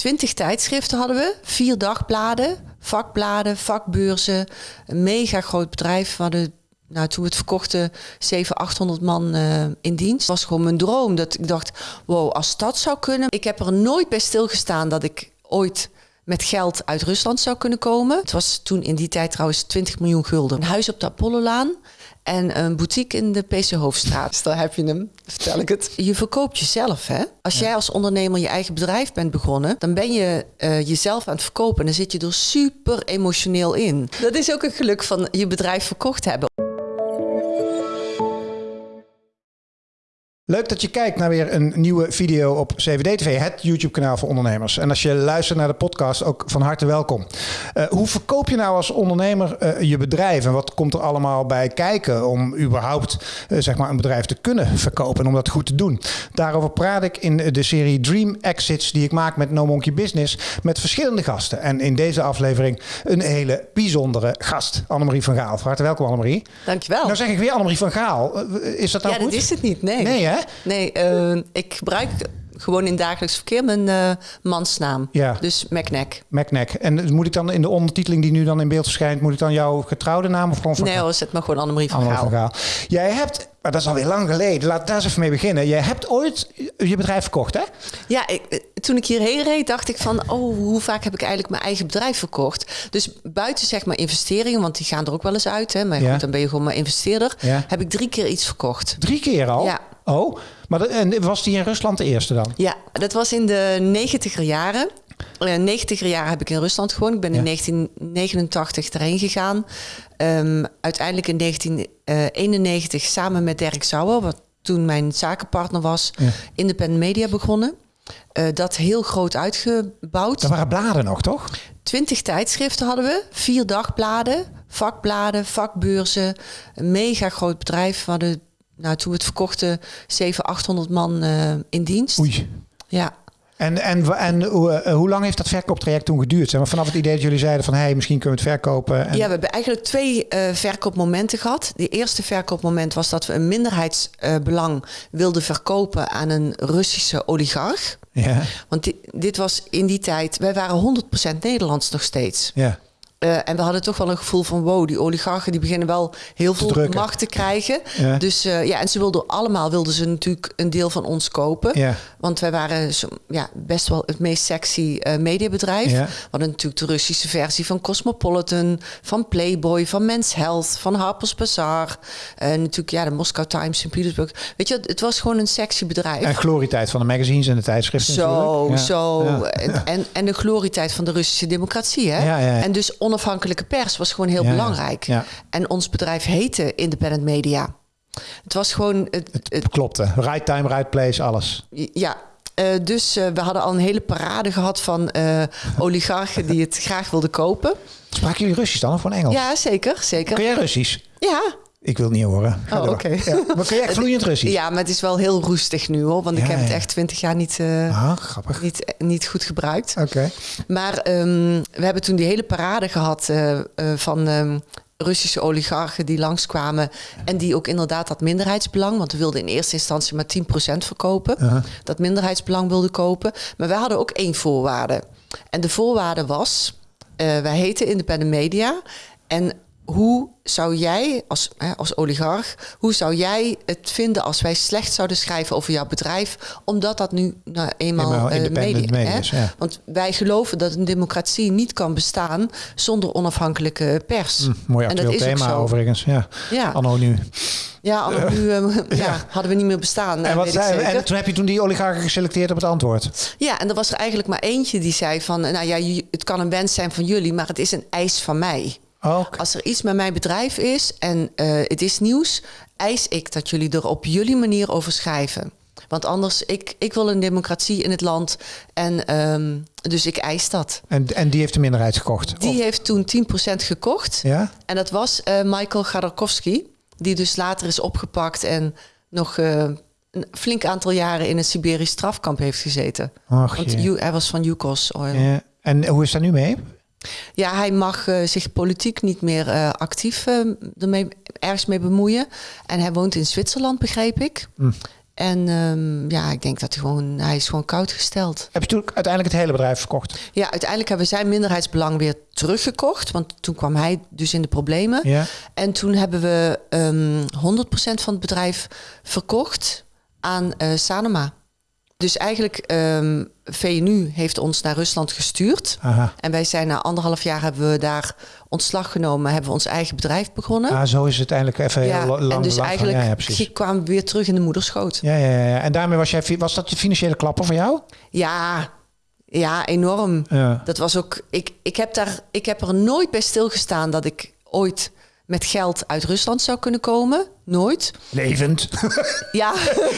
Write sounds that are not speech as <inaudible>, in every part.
Twintig tijdschriften hadden we, vier dagbladen, vakbladen, vakbeurzen. Een mega groot bedrijf. We hadden, nou, toen we het verkochten, 700, 800 man eh, in dienst. Het was gewoon mijn droom. Dat ik dacht, wow, als dat zou kunnen. Ik heb er nooit bij stilgestaan dat ik ooit met geld uit Rusland zou kunnen komen. Het was toen in die tijd trouwens 20 miljoen gulden. Een huis op de Apollolaan en een boutique in de PC Hoofdstraat. Dus daar heb je hem, vertel ik het. Je verkoopt jezelf, hè? Als jij als ondernemer je eigen bedrijf bent begonnen, dan ben je eh, jezelf aan het verkopen. En dan zit je er super emotioneel in. Dat is ook een geluk van je bedrijf verkocht hebben. Leuk dat je kijkt naar weer een nieuwe video op CVD TV, het YouTube-kanaal voor ondernemers. En als je luistert naar de podcast, ook van harte welkom. Uh, hoe verkoop je nou als ondernemer uh, je bedrijf en wat komt er allemaal bij kijken om überhaupt uh, zeg maar een bedrijf te kunnen verkopen en om dat goed te doen? Daarover praat ik in de serie Dream Exits die ik maak met No Monkey Business met verschillende gasten. En in deze aflevering een hele bijzondere gast, Annemarie van Gaal. Van harte welkom Annemarie. Dankjewel. Nou zeg ik weer Annemarie van Gaal. Is dat nou ja, goed? Ja, dat is het niet. Nee. Nee hè? Nee, uh, ik gebruik gewoon in dagelijks verkeer mijn uh, mansnaam. Ja. Dus McNack. McNack. En moet ik dan in de ondertiteling die nu dan in beeld verschijnt, moet ik dan jouw getrouwde naam of gewoon van Nee hoor, zet maar gewoon Annemarie van Gaal. van Gaal. Jij hebt, maar dat is alweer lang geleden, laat daar eens even mee beginnen. Jij hebt ooit je bedrijf verkocht hè? Ja, ik, toen ik hierheen reed dacht ik van, oh, hoe vaak heb ik eigenlijk mijn eigen bedrijf verkocht? Dus buiten zeg maar investeringen, want die gaan er ook wel eens uit. Hè? Maar Ja. goed, dan ben je gewoon maar investeerder. Ja. Heb ik drie keer iets verkocht. Drie keer al? Ja. Oh, maar dat, en was die in Rusland de eerste dan? Ja, dat was in de negentiger jaren. Uh, negentiger jaren heb ik in Rusland gewoond. Ik ben in 1989 erheen gegaan. Um, uiteindelijk in 1991 samen met Dirk Sauer, wat toen mijn zakenpartner was, Ja. Independent Media begonnen. Uh, dat heel groot uitgebouwd. Dat waren bladen nog, toch? Twintig tijdschriften hadden we, vier dagbladen, vakbladen, vakbeurzen. Een mega groot bedrijf. We hadden, nou, toen we het verkochten, 700, 800 man uh, in dienst. Oei. Ja. En, en, en hoe, uh, hoe lang heeft dat verkooptraject toen geduurd? Zeg maar, vanaf het idee dat jullie zeiden van... hé, hey, misschien kunnen we het verkopen. En... Ja, we hebben eigenlijk twee uh, verkoopmomenten gehad. De eerste verkoopmoment was dat we een minderheidsbelang wilden verkopen... aan een Russische oligarch. Ja. Want die, dit was in die tijd... Wij waren 100% Nederlands nog steeds. Ja. Uh, en we hadden toch wel een gevoel van wow, die oligarchen die beginnen wel heel veel macht te krijgen. Ja. Dus uh, ja, en ze wilden allemaal wilden ze natuurlijk een deel van ons kopen. Ja. Want wij waren zo, ja, best wel het meest sexy uh, mediabedrijf. Ja. We hadden natuurlijk de Russische versie van Cosmopolitan, van Playboy, van Men's Health, van Harper's Bazaar. En natuurlijk ja, de Moscow Times in Petersburg. Weet je, het was gewoon een sexy bedrijf. En glorietijd van de magazines en de tijdschriften Zo, natuurlijk. zo. En, en, en de glorietijd van de Russische democratie. Hè? En dus onafhankelijke pers was gewoon heel Ja, belangrijk. Ja. En ons bedrijf heette Independent Media. Het was gewoon... Het, het, Het klopte. Right time, right place, alles. ja, eh, dus eh, we hadden al een hele parade gehad van eh, oligarchen die het <laughs> graag wilden kopen. Spraken jullie Russisch dan of gewoon Engels? Ja, zeker, zeker. Kun jij Russisch? Ja, Ik wil het niet horen. Ga Oh, oké. Ja. Maar kun jij <laughs> echt vloeiend Russisch? ja, maar het is wel heel roestig nu hoor. Want ik Ja, heb het echt twintig jaar niet, eh, Ah, grappig. niet, niet goed gebruikt. Oké. Maar ehm, we hebben toen die hele parade gehad eh, eh, van ehm, Russische oligarchen die langskwamen. En die ook inderdaad dat minderheidsbelang, want we wilden in eerste instantie maar 10% verkopen. Dat minderheidsbelang wilden kopen. Maar wij hadden ook één voorwaarde. En de voorwaarde was, eh, wij heten Independent Media. En hoe zou jij als, hè, als oligarch, hoe zou jij het vinden als wij slecht zouden schrijven over jouw bedrijf, omdat dat nu nou eenmaal, Eenmaal eh, media, is, ja. Want wij geloven dat een democratie niet kan bestaan zonder onafhankelijke pers. Hm, mooi En dat actueel is thema overigens. Ja. Ja, Anno nu. ja, anno nu <laughs> eh, ja. Ja. hadden we niet meer bestaan. eh, En, wat weet ik zei, en toen heb je toen die oligarchen geselecteerd op het antwoord. Ja, en er was er eigenlijk maar eentje die zei van... nou ja, het kan een wens zijn van jullie, maar het is een eis van mij. Oh. Als er iets met mijn bedrijf is en eh, het is nieuws... eis ik dat jullie er op jullie manier over schrijven. Want anders, ik, ik wil een democratie in het land. En ehm, dus ik eis dat. En, en die heeft de minderheid gekocht? Die Of- heeft toen 10% gekocht. ja? En dat was eh, Michael Gadarkovsky, die dus later is opgepakt en nog eh, een flink aantal jaren in een Siberisch strafkamp heeft gezeten. Och, Want hij was van Yukos Oil. Ja. En hoe is dat nu mee? Hij mag eh, zich politiek niet meer eh, actief eh, ermee, ergens mee bemoeien. En hij woont in Zwitserland, begreep ik. Hm. En ehm, ja, ik denk dat hij gewoon, hij is gewoon koud gesteld. Heb je toen uiteindelijk het hele bedrijf verkocht? Ja, uiteindelijk hebben we zijn minderheidsbelang weer teruggekocht. Want toen kwam hij dus in de problemen. Ja. En toen hebben we ehm 100% van het bedrijf verkocht aan Sanoma. Dus eigenlijk, ehm VNU heeft ons naar Rusland gestuurd. Aha. En wij zijn na anderhalf jaar hebben we daar ontslag genomen, hebben we ons eigen bedrijf begonnen. Ah, zo is het uiteindelijk even heel ja, lang. en dus lang van- eigenlijk ja, ja, kwamen we weer terug in de moederschoot. Ja, ja, ja, ja. En daarmee was jij, was dat de financiële klapper voor jou? Ja, ja, enorm. Ja. Dat was ook. Ik, ik, heb daar, ik heb er nooit bij stilgestaan dat ik ooit met geld uit Rusland zou kunnen komen. Nooit. Levend. Ja,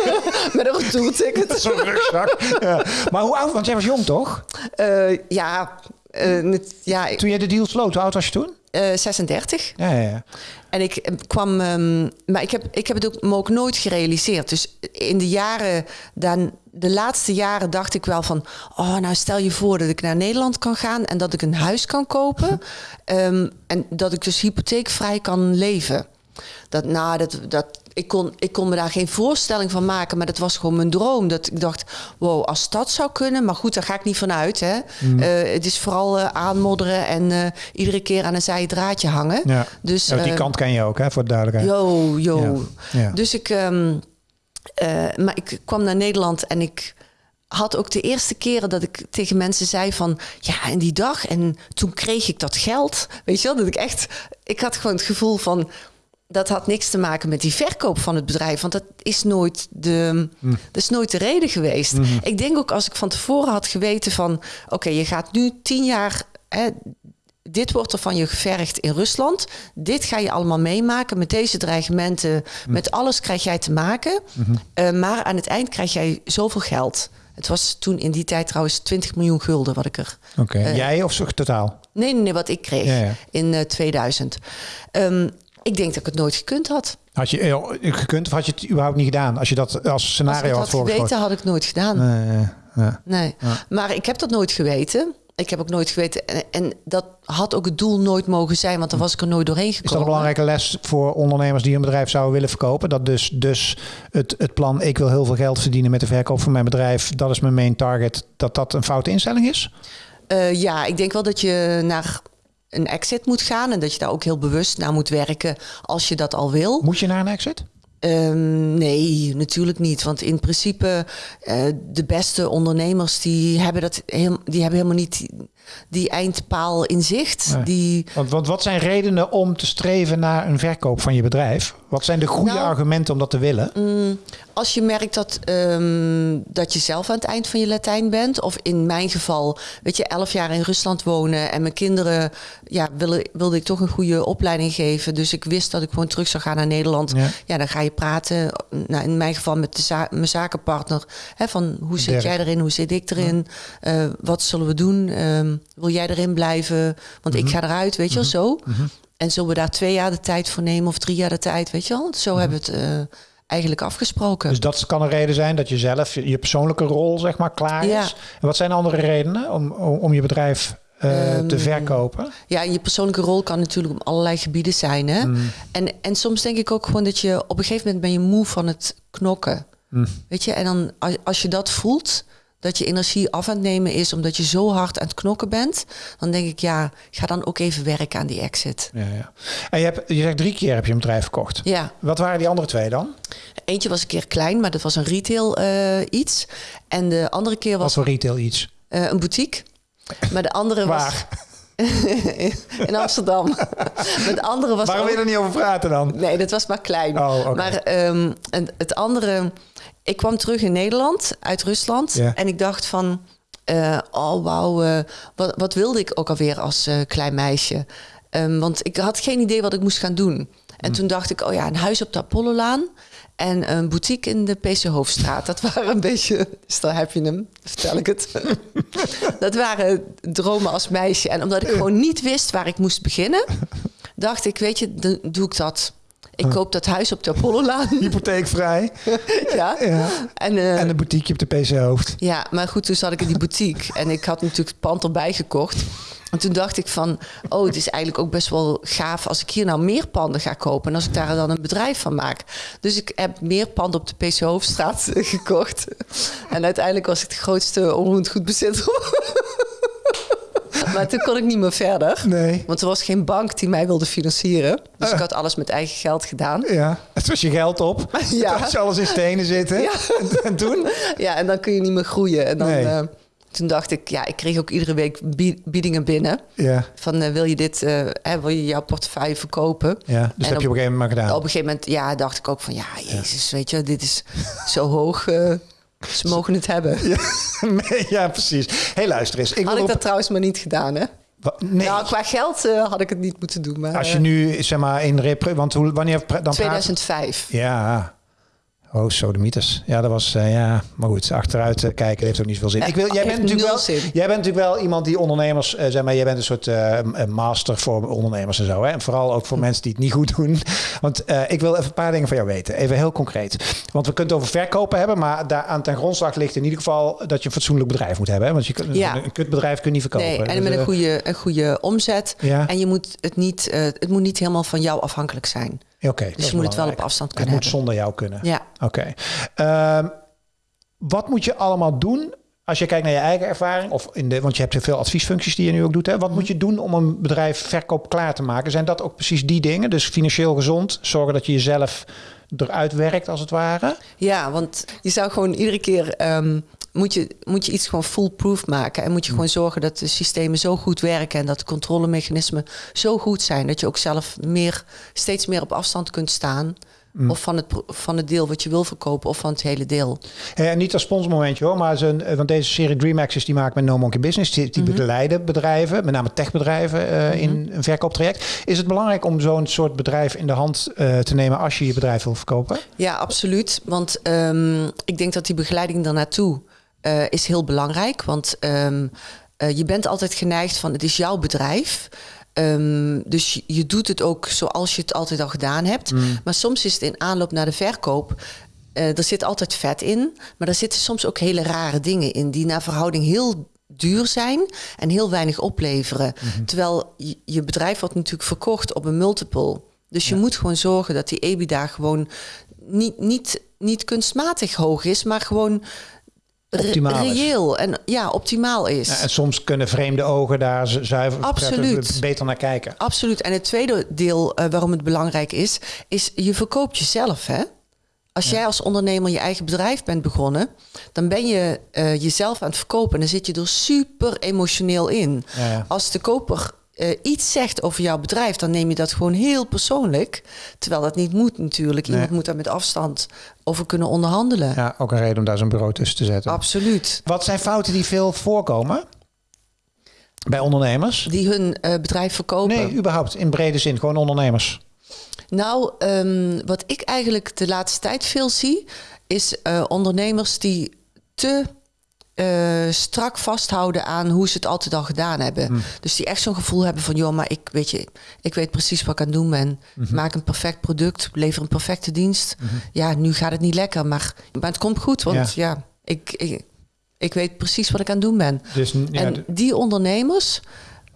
<laughs> met een retourticket. Zo'n <laughs> rugzak. ja. Maar hoe oud? Want jij was jong, toch? Eh, ja, eh, ja ik- Toen jij de deal sloot, hoe oud was je toen? eh, 36. Ja, ja, ja. En ik eh, kwam, ehm, maar ik heb, ik heb het ook, me ook nooit gerealiseerd. Dus in de jaren, dan, de laatste jaren dacht ik wel van, oh, nou stel je voor dat ik naar Nederland kan gaan en dat ik een huis kan kopen <laughs> Ehm, en dat ik dus hypotheekvrij kan leven. Dat, nou, dat, dat, ik, kon, ik kon me daar geen voorstelling van maken, maar dat was gewoon mijn droom. Dat ik dacht, wow, als dat zou kunnen, maar goed, daar ga ik niet vanuit. Hè. Eh, het is vooral eh, aanmodderen en eh, iedere keer aan een zij draadje hangen. ja. Dus, Ja, die kant ken je ook, hè, voor de duidelijkheid. Yo. Ja. Dus ik, ehm, eh, maar ik kwam naar Nederland en ik had ook de eerste keren dat ik tegen mensen zei van ja, en die dag en toen kreeg ik dat geld. Weet je wel, dat ik echt, ik had gewoon het gevoel van dat had niks te maken met die verkoop van het bedrijf, want dat is nooit de, dat is nooit de reden geweest. Ik denk ook als ik van tevoren had geweten van oké, je gaat nu tien jaar hè, dit wordt er van je gevergd in Rusland. Dit ga je allemaal meemaken. Met deze dreigementen, met alles krijg jij te maken. Eh, maar aan het eind krijg jij zoveel geld. Het was toen in die tijd trouwens 20 miljoen gulden wat ik er... Oké. Eh, jij of zo totaal? Nee, nee, nee, wat ik kreeg Ja, ja. in eh, 2000. Ehm, ik denk dat ik het nooit gekund had. Had je eh, gekund of had je het überhaupt niet gedaan? Als je dat als Als ik scenario het had had voorgesproken? geweten, had ik nooit gedaan. Nee. Nee, maar ik heb dat nooit geweten. Ik heb ook nooit geweten. En, en dat had ook het doel nooit mogen zijn, want dan was ik er nooit doorheen Is gekomen. dat een belangrijke les voor ondernemers die een bedrijf zouden willen verkopen? Dat dus, dus het, het plan, ik wil heel veel geld verdienen met de verkoop van mijn bedrijf, dat is mijn main target, dat dat een foute instelling is? Eh, ja, ik denk wel dat je naar een exit moet gaan en dat je daar ook heel bewust naar moet werken als je dat al wil. Moet je naar een exit? Ehm, nee, natuurlijk niet. Want in principe, eh, de beste ondernemers die hebben, dat heel, die hebben helemaal niet die, die eindpaal in zicht. Nee. Die, Want, want wat zijn redenen om te streven naar een verkoop van je bedrijf? Wat zijn de goede Nou, argumenten om dat te willen? Als je merkt dat, ehm, dat je zelf aan het eind van je Latijn bent, of in mijn geval, weet je, elf jaar in Rusland wonen en mijn kinderen, ja, wilde, wilde ik toch een goede opleiding geven. Dus ik wist dat ik gewoon terug zou gaan naar Nederland. Ja. Ja, dan ga je praten, nou, in mijn geval met de za- mijn zakenpartner, hè, van hoe zit jij erin, hoe zit ik erin, Eh, wat zullen we doen, Ehm, wil jij erin blijven, want Mhm. ik ga eruit, weet je wel, zo. En zullen we daar twee jaar de tijd voor nemen of drie jaar de tijd, weet je wel. Zo hebben we het eh, eigenlijk afgesproken. Dus dat kan een reden zijn dat je zelf je, je persoonlijke rol zeg maar klaar Ja. is. En wat zijn andere redenen om, om, om je bedrijf eh, Ehm, te verkopen? Ja, en je persoonlijke rol kan natuurlijk op allerlei gebieden zijn. Hè? Mm. En, en soms denk ik ook gewoon dat je op een gegeven moment ben je moe van het knokken. Mm. Weet je, en dan als, als je dat voelt, dat je energie af aan het nemen is omdat je zo hard aan het knokken bent, dan denk ik ja, ga dan ook even werken aan die exit. Ja, ja. En je, hebt, je zegt drie keer heb je een bedrijf verkocht. Ja, Wat waren die andere twee dan? eentje was een keer klein, maar dat was een retail eh, iets. En de andere keer Wat was voor retail iets? eh, een boutique. Maar de andere was Waar? <laughs> in Amsterdam. maar de andere was Waarom ook- wil je er niet over praten dan? Nee, dat was maar klein. Oh. Maar ehm, het andere... Ik kwam terug in Nederland, uit Rusland. En ik dacht van... eh, oh, wauw. eh, wat, wat wilde ik ook alweer als eh, klein meisje? Ehm, want ik had geen idee wat ik moest gaan doen. En toen dacht ik, oh ja, een huis op de Apollolaan... En een boutique in de PC Hoofdstraat. Dat waren een beetje... Dus daar heb je hem, vertel ik het. <laughs> dat waren dromen als meisje. En omdat ik gewoon niet wist waar ik moest beginnen... dacht ik, weet je, dan doe ik dat. Ik koop dat huis op de Apollolaan. <laughs> Hypotheekvrij. <laughs> ja. Ja. En, eh, En een boutique op de PC Hoofd. ja, maar goed, toen zat ik in die boutique. En ik had natuurlijk het pand erbij gekocht. En toen dacht ik van, oh, het is eigenlijk ook best wel gaaf als ik hier nou meer panden ga kopen. En als ik daar dan een bedrijf van maak. Dus ik heb meer panden op de PC Hoofdstraat <laughs> gekocht. En uiteindelijk was ik de grootste onroerend goedbezitter. Maar toen kon ik niet meer verder. Nee. Want er was geen bank die mij wilde financieren. Dus ik had alles met eigen geld gedaan. Ja, het was je geld op. <laughs> Ja. Het alles in stenen zitten. Ja. En, en toen? <laughs> Ja, en dan kun je niet meer groeien. En dan, Nee. eh, toen dacht ik, ja, ik kreeg ook iedere week bie- biedingen binnen. Ja, Van eh, wil je dit, eh, hè, wil je jouw portefeuille verkopen? ja. dus En dat heb je op een gegeven moment maar gedaan. Op een gegeven moment, ja, dacht ik ook van, ja, jezus, weet je, dit is zo hoog. Ze mogen het hebben. <laughs> Ja, ja, precies. hey, luister eens. Ik Had ik op... dat trouwens maar niet gedaan, hè? Nee, Nou, qua geld eh, had ik het niet moeten doen. Maar, als je eh, nu, zeg maar, in repre... Want hoe, wanneer dan praat... 2005. Ja. Oh, sodemieters. Ja, dat was, eh, ja. Maar goed, achteruit eh, kijken heeft ook niet zoveel zin. Ik wil, jij, bent natuurlijk wel, zin. jij bent natuurlijk wel iemand die ondernemers, eh, zeg maar, jij bent een soort master voor ondernemers en zo. Hè? En vooral ook Hm. voor mensen die het niet goed doen. <laughs> Want ik wil even een paar dingen van jou weten. Even heel concreet. Want we kunnen het over verkopen hebben, maar daar aan ten grondslag ligt in ieder geval dat je een fatsoenlijk bedrijf moet hebben. Hè? Want je kunt, Ja. een kutbedrijf kun je niet verkopen. Nee, en Dus, met een goede, een goede omzet. Ja. En je moet het, niet, het moet niet helemaal van jou afhankelijk zijn. Oké, Dus je moet het wel op afstand Het kunnen moet hebben. zonder jou kunnen. Ja. Oké. Ehm, wat moet je allemaal doen als je kijkt naar je eigen ervaring? Of in de, want je hebt veel adviesfuncties die je nu ook doet. Hè? Wat moet je doen om een bedrijf verkoop klaar te maken? Zijn dat ook precies die dingen? Dus financieel gezond, zorgen dat je jezelf eruit werkt als het ware? Ja, want je zou gewoon iedere keer ehm, moet, je, moet je iets gewoon foolproof maken. En moet je gewoon zorgen dat de systemen zo goed werken en dat de controlemechanismen zo goed zijn dat je ook zelf meer, steeds meer op afstand kunt staan. Of van het, van het deel wat je wil verkopen, of van het hele deel. Eh, niet als sponsormomentje hoor, maar zijn, eh, want deze serie Dream Access die maakt met No Monkey Business. Die, die begeleiden bedrijven, met name techbedrijven, eh, in een verkooptraject. Is het belangrijk om zo'n soort bedrijf in de hand te nemen als je je bedrijf wil verkopen? Ja, absoluut. Want ehm, ik denk dat die begeleiding daarnaartoe eh is heel belangrijk. Want ehm, eh, je bent altijd geneigd van het is jouw bedrijf. Ehm, dus je, doet het ook zoals je het altijd al gedaan hebt. Maar soms is het in aanloop naar de verkoop. eh, er zit altijd vet in. Maar er zitten soms ook hele rare dingen in. Die naar verhouding heel duur zijn en heel weinig opleveren. Terwijl je, je bedrijf wordt natuurlijk verkocht op een multiple. Dus je moet gewoon zorgen dat die EBITDA gewoon niet, niet, niet kunstmatig hoog is, maar gewoon Optimaal reëel en ja, optimaal is. Ja, en soms kunnen vreemde ogen daar zu- zuiver Absoluut. beter naar kijken. Absoluut. En het tweede deel eh, waarom het belangrijk is, is je verkoopt jezelf. Hè? Als jij als ondernemer je eigen bedrijf bent begonnen, dan ben je eh, jezelf aan het verkopen. En dan zit je er super emotioneel in. Ja, ja. Als de koper eh, iets zegt over jouw bedrijf, dan neem je dat gewoon heel persoonlijk. Terwijl dat niet moet natuurlijk. Iemand moet daar met afstand over kunnen onderhandelen. Ja, ook een reden om daar zo'n bureau tussen te zetten. Absoluut. Wat zijn fouten die veel voorkomen bij ondernemers? Die hun eh, bedrijf verkopen. Nee, überhaupt in brede zin, gewoon ondernemers. Nou, ehm, wat ik eigenlijk de laatste tijd veel zie, is eh, ondernemers die te eh, strak vasthouden aan hoe ze het altijd al gedaan hebben. Dus die echt zo'n gevoel hebben van, joh, maar ik weet je, ik weet precies wat ik aan het doen ben. Ik maak een perfect product, lever een perfecte dienst. Ja, nu gaat het niet lekker, maar, maar het komt goed, want ja, ik, ik, ik weet precies wat ik aan het doen ben. Dus ja, en die ondernemers,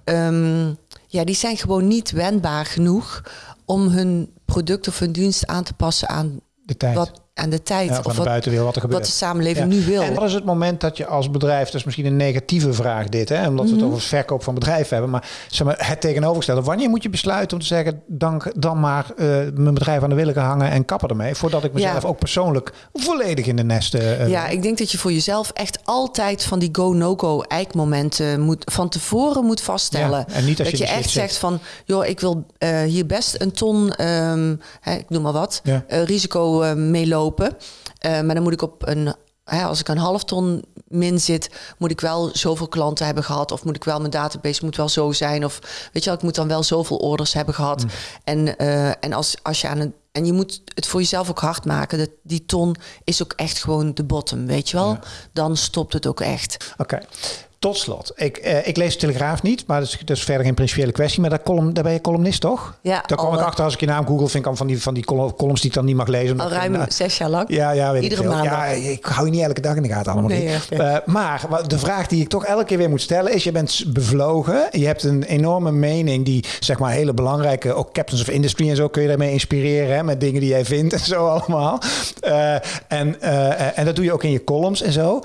ehm, ja, die zijn gewoon niet wendbaar genoeg om hun product of hun dienst aan te passen aan, de tijd. wat, aan de tijd. ja, of de wat, wat er gebeurt. wat de samenleving Ja. nu wil. En wat is het moment dat je als bedrijf, dat is misschien een negatieve vraag dit, hè, omdat Mhm. we het over verkoop van bedrijven hebben, maar, zeg maar het tegenovergestelde. Wanneer moet je besluiten om te zeggen, dan, dan maar eh, mijn bedrijf aan de willen hangen en kappen ermee, voordat ik mezelf Ja. ook persoonlijk volledig in de nesten. eh, ja, ik denk dat je voor jezelf echt altijd van die go-no-go eikmomenten moet, van tevoren moet vaststellen. En niet als dat je echt zegt van, joh, ik wil eh, hier best een ton, ehm, hè, ik noem maar wat, eh, risico eh, Eh, maar dan moet ik op een, hè, als ik een half ton min zit, moet ik wel zoveel klanten hebben gehad. Of moet ik wel mijn database moet wel zo zijn. Of weet je wel, ik moet dan wel zoveel orders hebben gehad. En, eh, en als, als je aan een. En je moet het voor jezelf ook hard maken. Dat die ton is ook echt gewoon de bottom, weet je wel? Dan stopt het ook echt. Oké. Tot slot, ik, eh, ik lees de Telegraaf niet, maar dat is, dat is verder geen principiële kwestie. Maar daar, column, daar ben je columnist, toch? Ja, Daar kwam al, ik eh, achter als ik je naam google, vind ik al van die, van die col- columns die ik dan niet mag lezen. Al ik ruim eh, zes jaar lang. ja, ja, weet Iedere ik maandag. Ja, ik hou je niet elke dag in de gaten allemaal. Nee, niet. Eh, maar de vraag die ik toch elke keer weer moet stellen is: je bent bevlogen. Je hebt een enorme mening die, zeg maar, hele belangrijke, ook captains of industry en zo kun je daarmee inspireren. Hè, met dingen die jij vindt en zo allemaal. Eh, en, eh, en dat doe je ook in je columns en zo.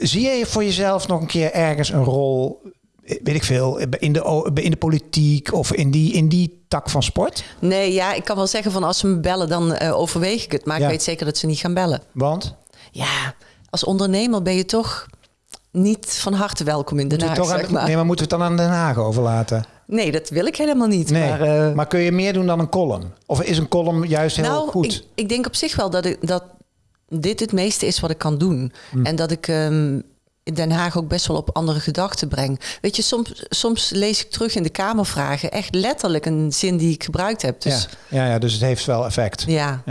Zie je voor jezelf nog een keer ergens een rol? Weet ik veel, in de, in de politiek of in die, in die tak van sport? Nee, ja, ik kan wel zeggen van als ze me bellen, dan eh, overweeg ik het. Maar Ja. ik weet zeker dat ze niet gaan bellen. Want Ja, als ondernemer ben je toch niet van harte welkom in Den Haag, toch aan- zeg maar. Nee, maar moeten we het dan aan Den Haag overlaten? Nee, dat wil ik helemaal niet. Nee, Maar, eh, maar kun je meer doen dan een column? Of is een column juist heel nou, goed? Ik, ik denk op zich wel dat, ik, dat dit het meeste is wat ik kan doen. Hm. En dat ik ehm, Den Haag ook best wel op andere gedachten breng. Weet je, soms, soms lees ik terug in de Kamervragen echt letterlijk een zin die ik gebruikt heb. Dus ja. Ja, ja, dus het heeft wel effect. ja.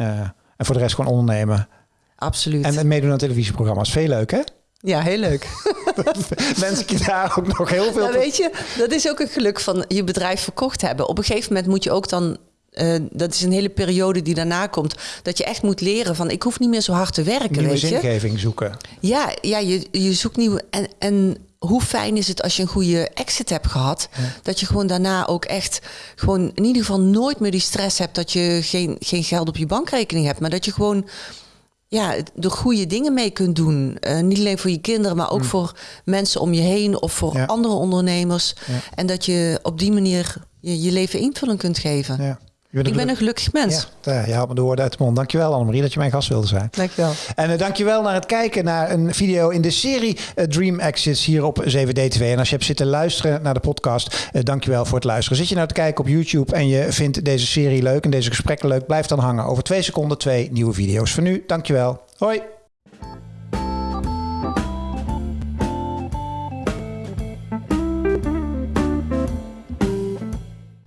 En voor de rest gewoon ondernemen. absoluut. En, en meedoen aan televisieprogramma's. Veel leuk, hè? ja, heel leuk. Wens ik je daar ook nog heel veel Nou, weet je, dat is ook een geluk van je bedrijf verkocht hebben. Op een gegeven moment moet je ook dan. Eh, dat is een hele periode die daarna komt. Dat je echt moet leren van ik hoef niet meer zo hard te werken. nieuwe weet je? zingeving zoeken. Ja, ja je, je zoekt nieuwe. En, en hoe fijn is het als je een goede exit hebt gehad. Dat je gewoon daarna ook echt gewoon in ieder geval nooit meer die stress hebt dat je geen, geen geld op je bankrekening hebt. Maar dat je gewoon ja, de goede dingen mee kunt doen. Eh, niet alleen voor je kinderen, maar ook voor mensen om je heen of voor Ja. andere ondernemers. Ja. En dat je op die manier je, je leven invulling kunt geven. Ja. Bent Ik ben een gelukkig mens. Ja, je haalt me de woorden uit de mond. Dankjewel Annemarie dat je mijn gast wilde zijn. Dankjewel. En uh, dankjewel naar het kijken naar een video in de serie eh, Dream Exits hier op 7D TV. En als je hebt zitten luisteren naar de podcast, uh, dankjewel voor het luisteren. Zit je nou te kijken op YouTube en je vindt deze serie leuk en deze gesprekken leuk, blijf dan hangen. Over twee seconden twee nieuwe video's. Voor nu, dankjewel. Hoi!